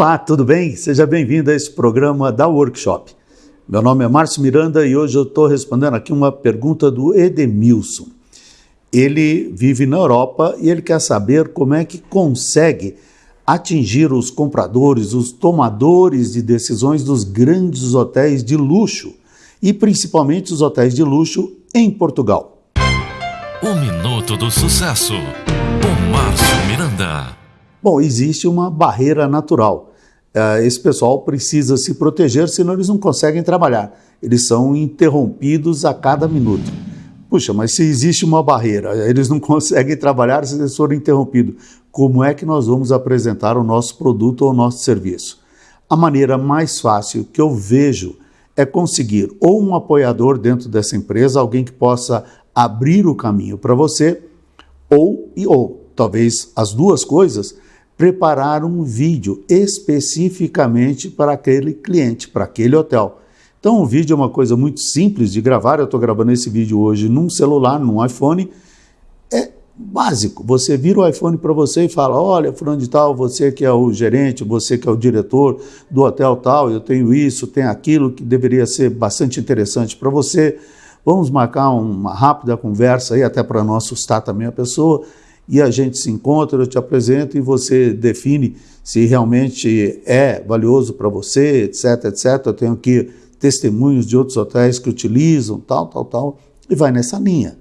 Olá, tudo bem? Seja bem-vindo a esse programa da Workshop. Meu nome é Márcio Miranda e hoje eu estou respondendo aqui uma pergunta do Edemilson. Ele vive na Europa e ele quer saber como é que consegue atingir os compradores, os tomadores de decisões dos grandes hotéis de luxo e principalmente os hotéis de luxo em Portugal. O Minuto do Sucesso, com Márcio Miranda. Bom, existe uma barreira natural. Uh, esse pessoal precisa se proteger, senão eles não conseguem trabalhar. Eles são interrompidos a cada minuto. Puxa, mas se existe uma barreira, eles não conseguem trabalhar se eles forem interrompidos, como é que nós vamos apresentar o nosso produto ou o nosso serviço? A maneira mais fácil que eu vejo é conseguir ou um apoiador dentro dessa empresa, alguém que possa abrir o caminho para você, ou, e, ou talvez as duas coisas, preparar um vídeo especificamente para aquele cliente, para aquele hotel. Então, o vídeo é uma coisa muito simples de gravar. Eu estou gravando esse vídeo hoje num celular, num iPhone. É básico. Você vira o iPhone para você e fala: Olha, fulano de tal, você que é o gerente, você que é o diretor do hotel tal, eu tenho isso, tenho aquilo que deveria ser bastante interessante para você. Vamos marcar uma rápida conversa aí, até para não assustar também a pessoa e a gente se encontra, eu te apresento e você define se realmente é valioso para você, etc, etc. Eu tenho aqui testemunhos de outros hotéis que utilizam, tal, tal, tal, e vai nessa linha.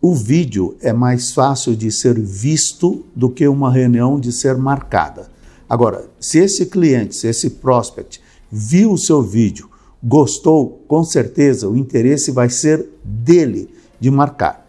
O vídeo é mais fácil de ser visto do que uma reunião de ser marcada. Agora, se esse cliente, se esse prospect viu o seu vídeo, gostou, com certeza o interesse vai ser dele de marcar.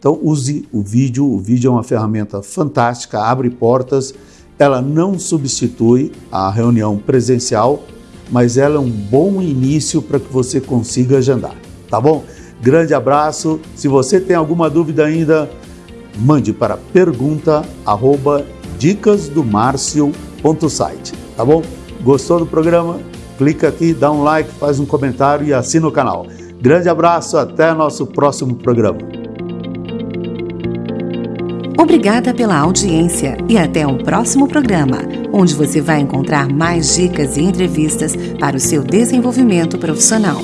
Então use o vídeo, o vídeo é uma ferramenta fantástica, abre portas, ela não substitui a reunião presencial, mas ela é um bom início para que você consiga agendar, tá bom? Grande abraço, se você tem alguma dúvida ainda, mande para pergunta arroba dicasdomarcio.site, tá bom? Gostou do programa? Clica aqui, dá um like, faz um comentário e assina o canal. Grande abraço, até nosso próximo programa. Obrigada pela audiência e até o próximo programa, onde você vai encontrar mais dicas e entrevistas para o seu desenvolvimento profissional.